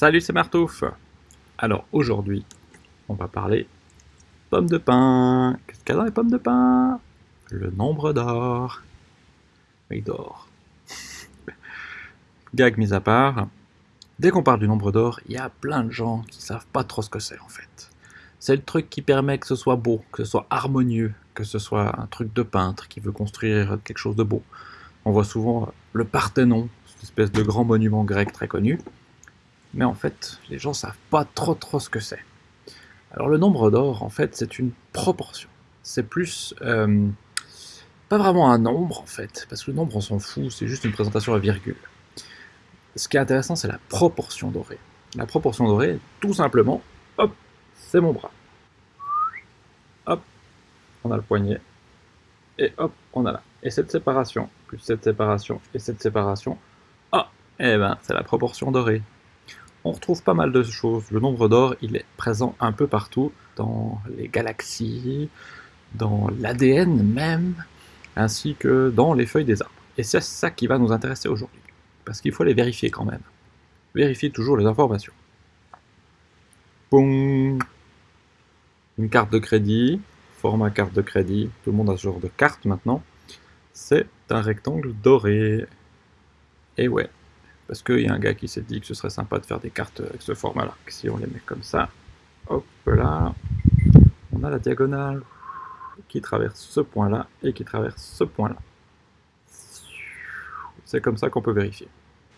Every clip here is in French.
Salut, c'est Martouf Alors aujourd'hui, on va parler pommes de pain. Qu'est-ce qu'il y a dans les pommes de pain Le nombre d'or. Oui, d'or. Gag mis à part, dès qu'on parle du nombre d'or, il y a plein de gens qui savent pas trop ce que c'est en fait. C'est le truc qui permet que ce soit beau, que ce soit harmonieux, que ce soit un truc de peintre qui veut construire quelque chose de beau. On voit souvent le Parthénon, cette espèce de grand monument grec très connu, mais en fait, les gens savent pas trop trop ce que c'est. Alors le nombre d'or, en fait, c'est une proportion. C'est plus... Euh, pas vraiment un nombre, en fait, parce que le nombre, on s'en fout, c'est juste une présentation à virgule. Ce qui est intéressant, c'est la proportion dorée. La proportion dorée, tout simplement, hop, c'est mon bras. Hop, on a le poignet, et hop, on a là. Et cette séparation, plus cette séparation, et cette séparation, ah, eh ben, c'est la proportion dorée on retrouve pas mal de choses. Le nombre d'or, il est présent un peu partout, dans les galaxies, dans l'ADN même, ainsi que dans les feuilles des arbres. Et c'est ça qui va nous intéresser aujourd'hui, parce qu'il faut les vérifier quand même. Vérifier toujours les informations. Boum Une carte de crédit, format carte de crédit, tout le monde a ce genre de carte maintenant. C'est un rectangle doré. Et ouais, parce qu'il y a un gars qui s'est dit que ce serait sympa de faire des cartes avec ce format-là. Si on les met comme ça, hop là, on a la diagonale qui traverse ce point-là et qui traverse ce point-là. C'est comme ça qu'on peut vérifier.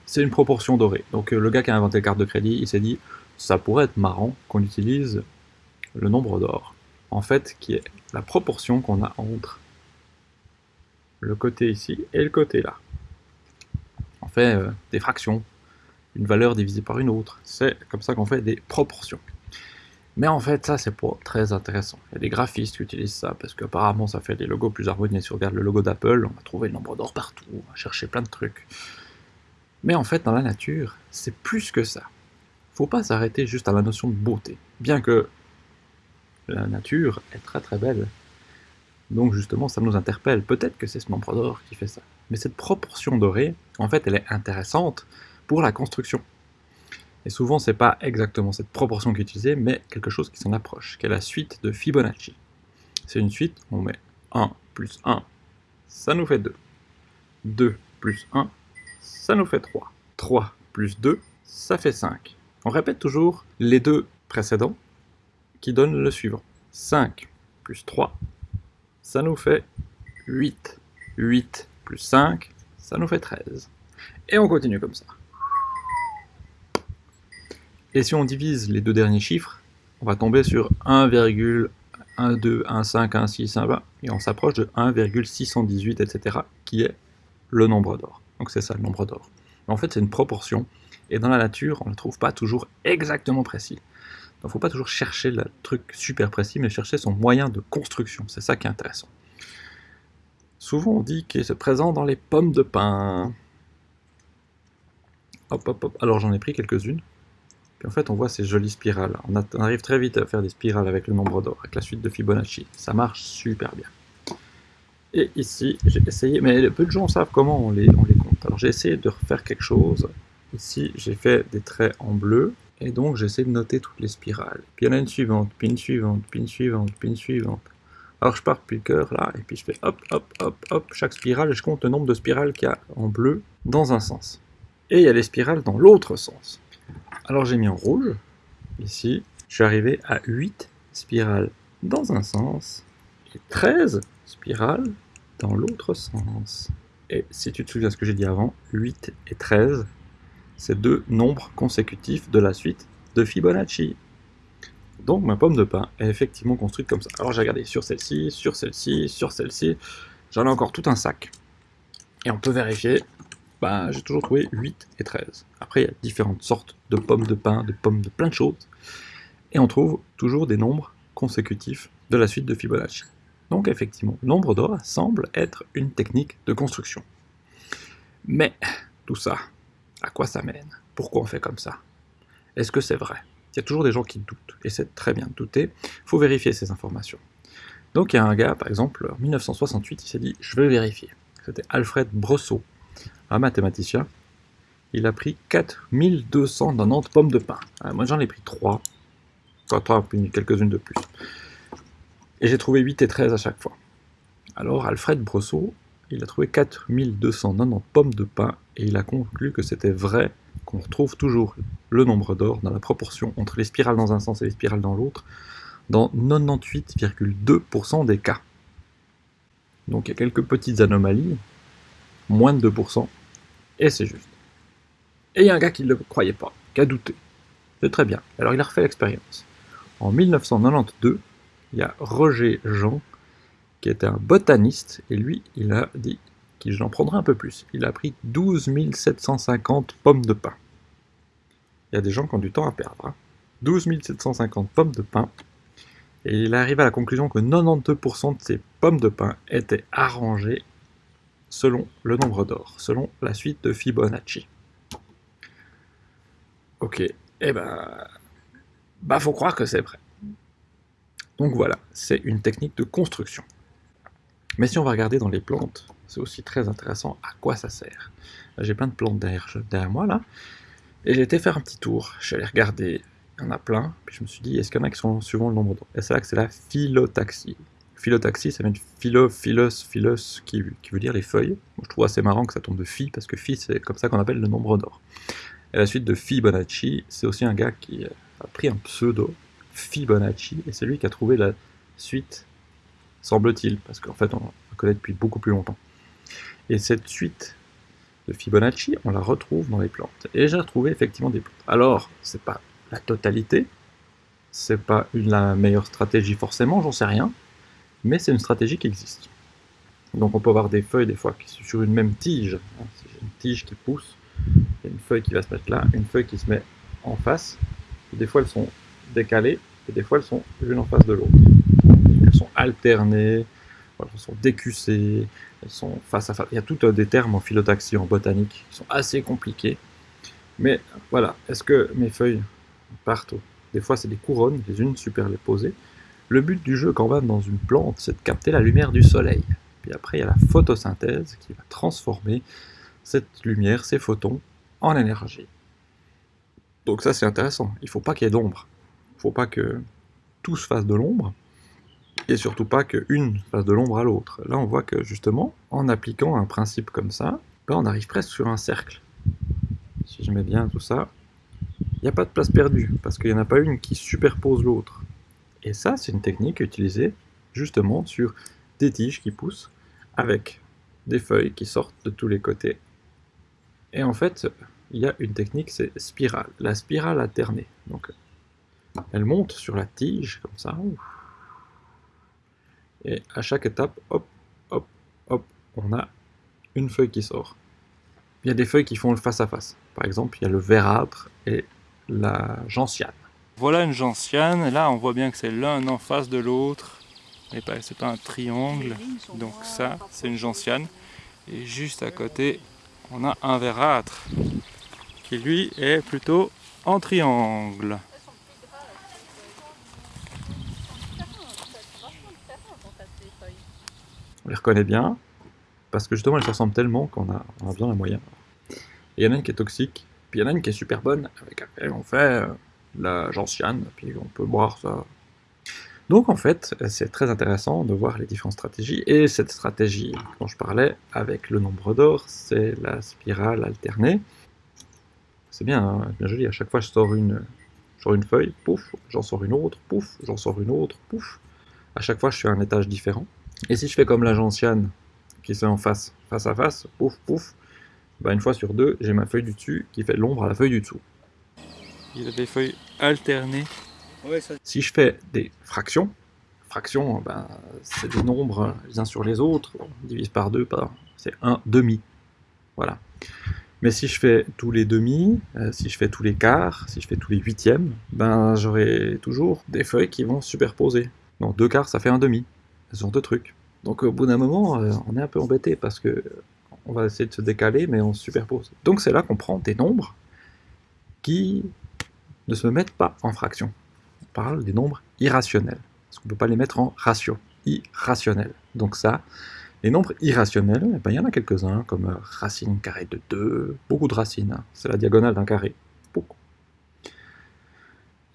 C'est une proportion dorée. Donc euh, le gars qui a inventé les cartes de crédit, il s'est dit, ça pourrait être marrant qu'on utilise le nombre d'or. En fait, qui est la proportion qu'on a entre le côté ici et le côté là fait euh, des fractions, une valeur divisée par une autre. C'est comme ça qu'on fait des proportions. Mais en fait, ça, c'est pas très intéressant. Il y a des graphistes qui utilisent ça, parce qu'apparemment, ça fait des logos plus harmonieux. Si on regarde le logo d'Apple, on va trouver le nombre d'or partout, on va chercher plein de trucs. Mais en fait, dans la nature, c'est plus que ça. Faut pas s'arrêter juste à la notion de beauté. Bien que la nature est très très belle. Donc justement, ça nous interpelle. Peut-être que c'est ce nombre d'or qui fait ça. Mais cette proportion dorée, en fait, elle est intéressante pour la construction. Et souvent, c'est pas exactement cette proportion qui est utilisée, mais quelque chose qui s'en approche, qui est la suite de Fibonacci. C'est une suite, on met 1 plus 1, ça nous fait 2. 2 plus 1, ça nous fait 3. 3 plus 2, ça fait 5. On répète toujours les deux précédents qui donnent le suivant. 5 plus 3, ça nous fait 8. 8 plus 5, ça nous fait 13. Et on continue comme ça. Et si on divise les deux derniers chiffres, on va tomber sur 1,12, 1,5, 1,6, 1,20, et on s'approche de 1,618, etc., qui est le nombre d'or. Donc c'est ça le nombre d'or. En fait, c'est une proportion, et dans la nature, on ne trouve pas toujours exactement précis. Donc il ne faut pas toujours chercher le truc super précis, mais chercher son moyen de construction. C'est ça qui est intéressant. Souvent on dit qu'il se présente dans les pommes de pin. Hop, hop, hop. Alors j'en ai pris quelques-unes. Puis en fait on voit ces jolies spirales. On, arrive très vite à faire des spirales avec le nombre d'or, avec la suite de Fibonacci. Ça marche super bien. Et ici, j'ai essayé, mais peu de gens savent comment on les, compte. Alors j'ai essayé de refaire quelque chose. Ici, j'ai fait des traits en bleu, et donc j'essaie de noter toutes les spirales. Puis il y en a une suivante, puis une suivante, puis une suivante, puis une suivante. Alors je pars depuis le cœur là, et puis je fais hop, hop, hop, hop, chaque spirale, et je compte le nombre de spirales qu'il y a en bleu dans un sens. Et il y a les spirales dans l'autre sens. Alors j'ai mis en rouge, ici, je suis arrivé à 8 spirales dans un sens, et 13 spirales dans l'autre sens. Et si tu te souviens de ce que j'ai dit avant, 8 et 13, c'est deux nombres consécutifs de la suite de Fibonacci. Donc ma pomme de pain est effectivement construite comme ça. Alors j'ai regardé sur celle-ci, sur celle-ci, sur celle-ci. J'en ai encore tout un sac. Et on peut vérifier. Bah, j'ai toujours trouvé 8 et 13. Après, il y a différentes sortes de pommes de pain, de pommes de plein de choses. Et on trouve toujours des nombres consécutifs de la suite de Fibonacci. Donc effectivement, nombre d'or semble être une technique de construction. Mais tout ça, à quoi ça mène? Pourquoi on fait comme ça? Est-ce que c'est vrai? Il y a toujours des gens qui doutent, et c'est très bien de douter, il faut vérifier ces informations. Donc il y a un gars, par exemple, en 1968, il s'est dit « je veux vérifier ». C'était Alfred Brosseau, un mathématicien, il a pris 4290 pommes de pain. Ah, moi j'en ai pris 3. Enfin 3, puis quelques-unes de plus. Et j'ai trouvé 8 et 13 à chaque fois. Alors Alfred Brosseau, il a trouvé 4290 pommes de pain et il a conclu que c'était vrai qu'on retrouve toujours le nombre d'or dans la proportion entre les spirales dans un sens et les spirales dans l'autre dans 98,2% des cas. Donc il y a quelques petites anomalies, moins de 2%, et c'est juste. Et il y a un gars qui ne le croyait pas, qui a douté. C'est très bien. Alors il a refait l'expérience. En 1992, il y a Roger Jean, qui était un botaniste, et lui, il a dit qu'il j'en prendrai un peu plus. Il a pris 12 750 pommes de pain. Il y a des gens qui ont du temps à perdre. 12 hein. 750 pommes de pain. Et il arrive à la conclusion que 92% de ces pommes de pain étaient arrangées selon le nombre d'or, selon la suite de Fibonacci. Ok, eh ben, bah faut croire que c'est vrai. Donc voilà, c'est une technique de construction. Mais si on va regarder dans les plantes, c'est aussi très intéressant à quoi ça sert. J'ai plein de plantes derrière, derrière moi là, et j'ai été faire un petit tour. Je suis allé regarder, il y en a plein, puis je me suis dit, est-ce qu'il y en a qui sont suivant le nombre d'or Et c'est là que c'est la phyllotaxie. Phyllotaxie, ça vient de philo, philos, philos, qui, qui, veut dire les feuilles. je trouve assez marrant que ça tombe de phi, parce que phi, c'est comme ça qu'on appelle le nombre d'or. Et la suite de Fibonacci, c'est aussi un gars qui a pris un pseudo, Fibonacci, et c'est lui qui a trouvé la suite, semble-t-il, parce qu'en fait on la connaît depuis beaucoup plus longtemps. Et cette suite de Fibonacci, on la retrouve dans les plantes. Et j'ai retrouvé effectivement des plantes. Alors, c'est pas la totalité, c'est pas une, la meilleure stratégie forcément, j'en sais rien, mais c'est une stratégie qui existe. Donc on peut avoir des feuilles des fois qui sont sur une même tige, hein, une tige qui pousse, il y a une feuille qui va se mettre là, une feuille qui se met en face, des fois elles sont décalées, et des fois elles sont l'une en face de l'autre. Alternées, elles sont décussées, elles sont face à face. Il y a tout des termes en phyllotaxie, en botanique, qui sont assez compliqués. Mais voilà, est-ce que mes feuilles partent Des fois c'est des couronnes, les unes superposées. Le but du jeu quand même dans une plante, c'est de capter la lumière du soleil. Puis après, il y a la photosynthèse qui va transformer cette lumière, ces photons, en énergie. Donc ça c'est intéressant, il ne faut pas qu'il y ait d'ombre. Il ne faut pas que tout se fasse de l'ombre, et surtout pas qu'une fasse de l'ombre à l'autre. Là on voit que justement, en appliquant un principe comme ça, ben, on arrive presque sur un cercle. Si je mets bien tout ça, il n'y a pas de place perdue, parce qu'il n'y en a pas une qui superpose l'autre. Et ça c'est une technique utilisée justement sur des tiges qui poussent avec des feuilles qui sortent de tous les côtés et en fait, il y a une technique, c'est spirale. La spirale alternée. Donc, elle monte sur la tige, comme ça. Et à chaque étape, hop, hop, hop, on a une feuille qui sort. Il y a des feuilles qui font le face à face. Par exemple, il y a le verdâtre et la gentiane. Voilà une gentiane. Là, on voit bien que c'est l'un en face de l'autre. C'est pas un triangle. Donc ça, c'est une gentiane. Et juste à côté, on a un verâtre qui lui est plutôt en triangle. On reconnaît bien parce que justement elles se ressemblent tellement qu'on a, on a besoin moyen. Il y en a une qui est toxique, puis il y en a une qui est super bonne avec laquelle on fait euh, la gentiane, puis on peut boire ça donc en fait, c'est très intéressant de voir les différentes stratégies, et cette stratégie dont je parlais avec le nombre d'or, c'est la spirale alternée. C'est bien, hein, bien joli, à chaque fois je sors une, je sors une feuille, pouf, j'en sors une autre, pouf, j'en sors une autre, pouf. À chaque fois je fais un étage différent. Et si je fais comme la gentiane, qui se en face, face à face, pouf, pouf, bah une fois sur deux, j'ai ma feuille du dessus qui fait l'ombre à la feuille du dessous. Il a des feuilles alternées si je fais des fractions, fractions, ben, c'est des nombres les uns sur les autres, on divise par deux, c'est un demi. Voilà. Mais si je fais tous les demi, euh, si je fais tous les quarts, si je fais tous les huitièmes, ben j'aurai toujours des feuilles qui vont superposer. Donc deux quarts, ça fait un demi. Ce genre de trucs. Donc au bout d'un moment, euh, on est un peu embêté parce que on va essayer de se décaler, mais on se superpose. Donc c'est là qu'on prend des nombres qui ne se mettent pas en fractions parle des nombres irrationnels. Parce qu'on ne peut pas les mettre en ratio, irrationnel. Donc ça, Les nombres irrationnels, eh ben, il y en a quelques-uns, comme euh, racine carrée de 2, beaucoup de racines, hein. c'est la diagonale d'un carré, beaucoup.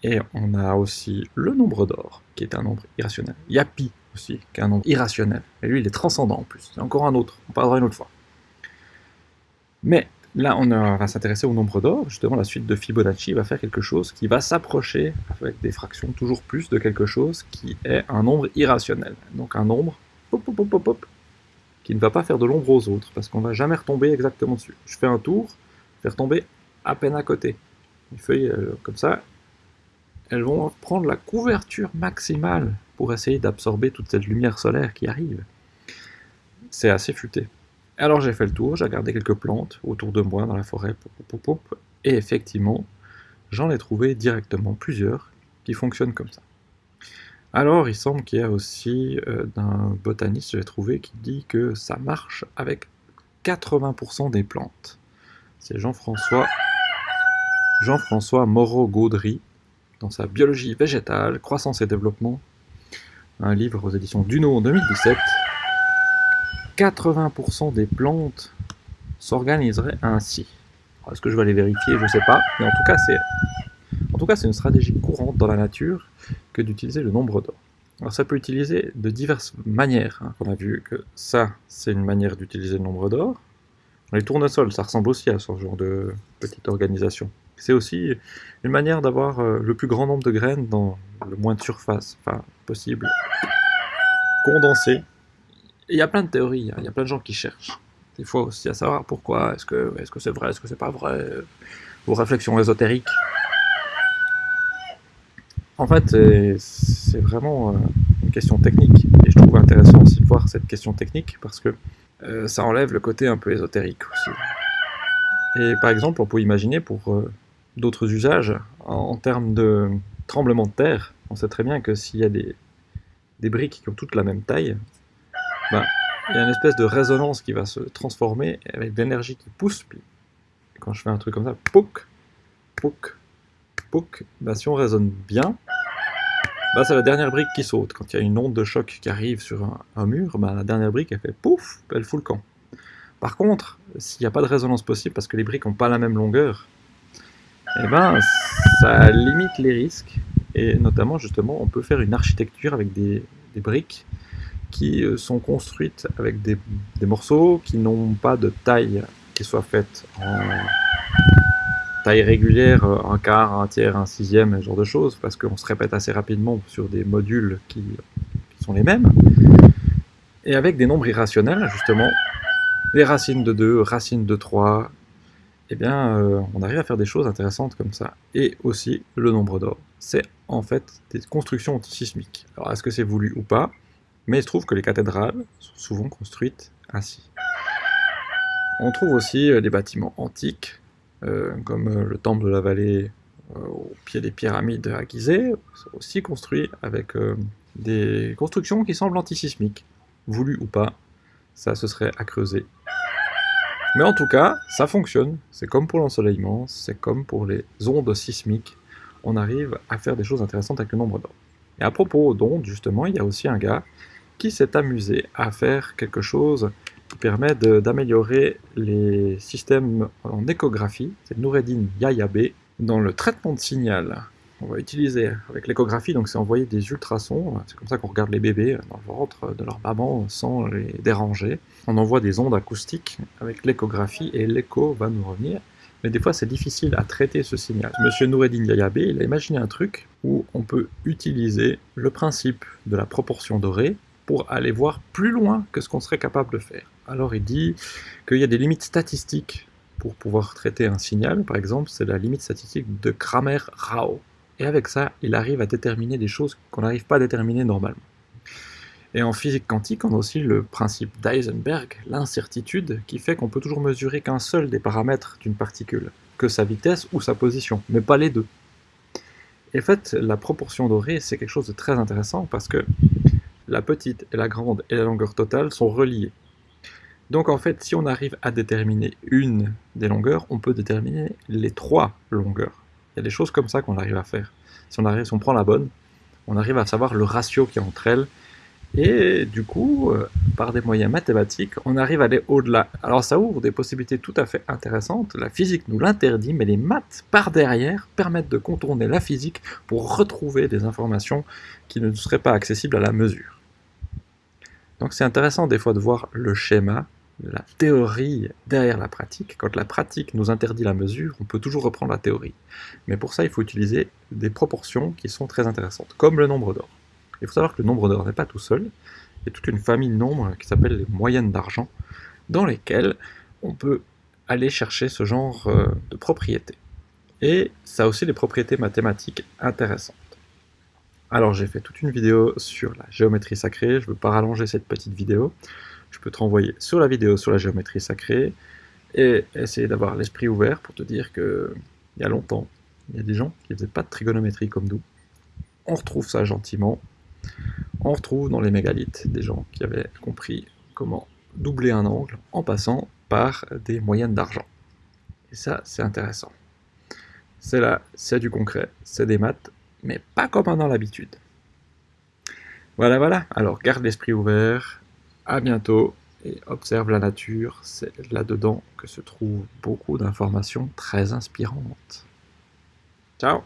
Et on a aussi le nombre d'or, qui est un nombre irrationnel. Il y a pi aussi, qui est un nombre irrationnel. Et lui, il est transcendant en plus. C'est encore un autre, on parlera une autre fois. Mais là, on va s'intéresser au nombre d'or. Justement, la suite de Fibonacci va faire quelque chose qui va s'approcher avec des fractions toujours plus de quelque chose qui est un nombre irrationnel. Donc un nombre qui ne va pas faire de l'ombre aux autres, parce qu'on ne va jamais retomber exactement dessus. Je fais un tour, je vais retomber à peine à côté. Les feuilles, euh, comme ça, elles vont prendre la couverture maximale pour essayer d'absorber toute cette lumière solaire qui arrive. C'est assez futé. Alors j'ai fait le tour, j'ai regardé quelques plantes autour de moi dans la forêt, et effectivement, j'en ai trouvé directement plusieurs qui fonctionnent comme ça. Alors il semble qu'il y a aussi euh, d'un botaniste, j'ai trouvé, qui dit que ça marche avec 80% des plantes. C'est Jean-François Jean-François Moreau-Gaudry, dans sa Biologie végétale, croissance et développement, un livre aux éditions Duno en 2017. 80% des plantes s'organiseraient ainsi. Est-ce que je vais aller vérifier? Je ne sais pas, mais en tout cas c'est en tout cas c'est une stratégie courante dans la nature que d'utiliser le nombre d'or. Alors ça peut utiliser de diverses manières. Hein. On a vu que ça, c'est une manière d'utiliser le nombre d'or. Les tournesols, ça ressemble aussi à ce genre de petite organisation. C'est aussi une manière d'avoir euh, le plus grand nombre de graines dans le moins de surface possible, condensé. il y a plein de théories, hein. il y a plein de gens qui cherchent. Des fois aussi à savoir pourquoi, est-ce que c'est -ce vrai, est-ce que c'est pas vrai, vos réflexions ésotériques. En fait, c'est vraiment euh, une question technique, et je trouve intéressant aussi de voir cette question technique, parce que euh, ça enlève le côté un peu ésotérique aussi. Et par exemple, on peut imaginer pour d'autres usages en, termes de tremblement de terre. On sait très bien que s'il y a des, des, briques qui ont toutes la même taille, ben, il y a une espèce de résonance qui va se transformer avec de l'énergie qui pousse. Puis quand je fais un truc comme ça, pouc, pouc, pouc, ben, si on résonne bien, ben, c'est la dernière brique qui saute. Quand il y a une onde de choc qui arrive sur un, mur, ben, la dernière brique elle fait pouf, elle fout le camp. Par contre, s'il n'y a pas de résonance possible parce que les briques n'ont pas la même longueur, eh ben, ça limite les risques. Et notamment, justement, on peut faire une architecture avec des, briques qui euh, sont construites avec des, morceaux qui n'ont pas de taille qui soit faite en taille régulière, un quart, un tiers, un sixième, ce genre de choses, parce qu'on se répète assez rapidement sur des modules qui, sont les mêmes. Et avec des nombres irrationnels, justement, les racines de 2, racines de 3, eh bien, euh, on arrive à faire des choses intéressantes comme ça. Et aussi, le nombre d'or. C'est en fait des constructions antisismiques. Alors, est-ce que c'est voulu ou pas? Mais il se trouve que les cathédrales sont souvent construites ainsi. On trouve aussi euh, des bâtiments antiques, euh, comme le temple de la vallée au pied des pyramides à Gizeh, aussi construits avec des constructions qui semblent antisismiques. Voulu ou pas, ça se serait à creuser mais en tout cas, ça fonctionne. C'est comme pour l'ensoleillement, c'est comme pour les ondes sismiques. On arrive à faire des choses intéressantes avec le nombre d'ondes. Et à propos d'ondes, justement, il y a aussi un gars qui s'est amusé à faire quelque chose qui permet d'améliorer les systèmes en échographie. C'est Noureddin Yayabe dans le traitement de signal on va utiliser avec l'échographie, donc c'est envoyer des ultrasons, c'est comme ça qu'on regarde les bébés dans le ventre de leur maman sans les déranger. On envoie des ondes acoustiques avec l'échographie et l'écho va nous revenir. Mais des fois c'est difficile à traiter ce signal. Monsieur Noureddin Yayabe, il a imaginé un truc où on peut utiliser le principe de la proportion dorée pour aller voir plus loin que ce qu'on serait capable de faire. Alors il dit qu'il y a des limites statistiques pour pouvoir traiter un signal, par exemple, c'est la limite statistique de Kramer-Rao. Et avec ça, il arrive à déterminer des choses qu'on n'arrive pas à déterminer normalement. Et en physique quantique, on a aussi le principe d'Eisenberg, l'incertitude, qui fait qu'on peut toujours mesurer qu'un seul des paramètres d'une particule, que sa vitesse ou sa position, mais pas les deux. Et en fait, la proportion dorée, c'est quelque chose de très intéressant parce que la petite et la grande et la longueur totale sont reliées. Donc en fait, si on arrive à déterminer une des longueurs, on peut déterminer les trois longueurs. Il y a des choses comme ça qu'on arrive à faire. Si on, prend la bonne, on arrive à savoir le ratio qu'il y a entre elles, Et du coup, euh, par des moyens mathématiques, on arrive à aller au-delà. Alors ça ouvre des possibilités tout à fait intéressantes. La physique nous l'interdit, mais les maths, par derrière, permettent de contourner la physique pour retrouver des informations qui ne seraient pas accessibles à la mesure. Donc c'est intéressant des fois de voir le schéma, la théorie derrière la pratique. Quand la pratique nous interdit la mesure, on peut toujours reprendre la théorie. Mais pour ça, il faut utiliser des proportions qui sont très intéressantes, comme le nombre d'or. Il faut savoir que le nombre d'or n'est pas tout seul. Il y a toute une famille de nombres qui s'appelle les moyennes d'argent, dans lesquelles on peut aller chercher ce genre euh, de propriétés. Et ça a aussi des propriétés mathématiques intéressantes. Alors j'ai fait toute une vidéo sur la géométrie sacrée, je ne veux pas rallonger cette petite vidéo. Je peux te renvoyer sur la vidéo sur la géométrie sacrée et essayer d'avoir l'esprit ouvert pour te dire que il y a longtemps, il y a des gens qui ne faisaient pas de trigonométrie comme nous. On retrouve ça gentiment on retrouve dans les mégalithes des gens qui avaient compris comment doubler un angle en passant par des moyennes d'argent. Et ça, c'est intéressant. C'est là, c'est du concret, c'est des maths, mais pas comme on a l'habitude. Voilà, voilà. Alors, garde l'esprit ouvert. À bientôt et observe la nature. C'est là-dedans que se trouvent beaucoup d'informations très inspirantes. Ciao